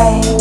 I.